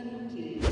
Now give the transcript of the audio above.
ಹೆಸರನ್ನು ಕೇಳಿ